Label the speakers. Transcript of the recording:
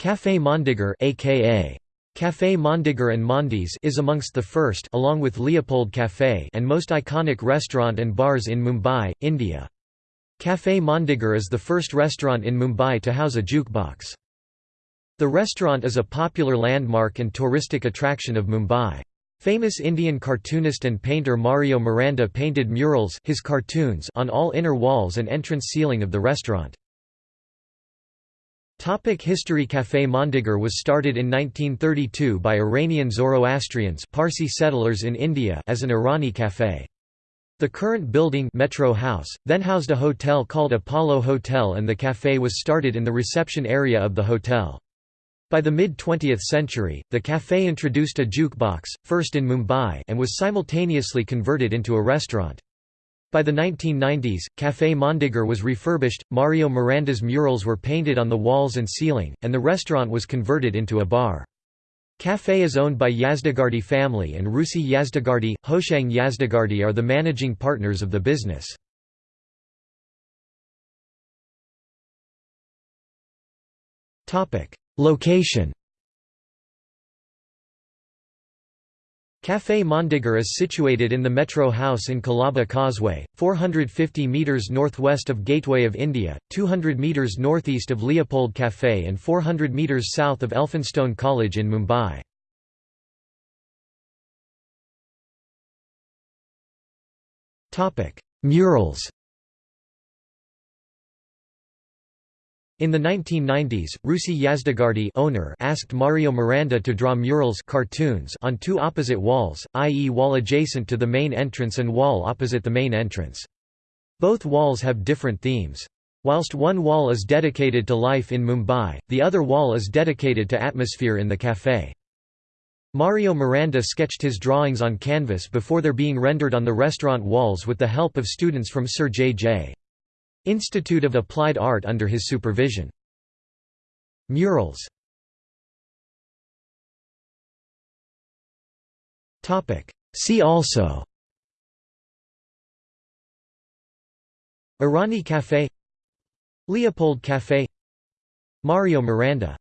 Speaker 1: Café Mondegar aka Café Mondegar and Mondi's is amongst the first along with Leopold Café and most iconic restaurant and bars in Mumbai, India. Café Mondegar is the first restaurant in Mumbai to house a jukebox. The restaurant is a popular landmark and touristic attraction of Mumbai. Famous Indian cartoonist and painter Mario Miranda painted murals his cartoons on all inner walls and entrance ceiling of the restaurant. Topic History Café Mondegar was started in 1932 by Iranian Zoroastrians Parsi settlers in India as an Irani café. The current building Metro House, then housed a hotel called Apollo Hotel and the café was started in the reception area of the hotel. By the mid-20th century, the café introduced a jukebox, first in Mumbai and was simultaneously converted into a restaurant. By the 1990s, Café Mondegar was refurbished, Mario Miranda's murals were painted on the walls and ceiling, and the restaurant was converted into a bar. Café is owned by Yazdagardi family and Rusi Yazdagardi, Hoshang Yazdagardi are the managing partners of the business. Location Café Mondegar is situated in the Metro House in Colaba Causeway, 450 metres northwest of Gateway of India, 200 metres northeast of Leopold Café and 400 metres south of Elphinstone College in Mumbai. Murals In the 1990s, Rusi Yazdagardi owner asked Mario Miranda to draw murals cartoons on two opposite walls, i.e. wall adjacent to the main entrance and wall opposite the main entrance. Both walls have different themes. Whilst one wall is dedicated to life in Mumbai, the other wall is dedicated to atmosphere in the café. Mario Miranda sketched his drawings on canvas before their being rendered on the restaurant walls with the help of students from Sir J. J. Institute of Applied Art under his supervision. Murals. See also. Irani Café Leopold Café Mario Miranda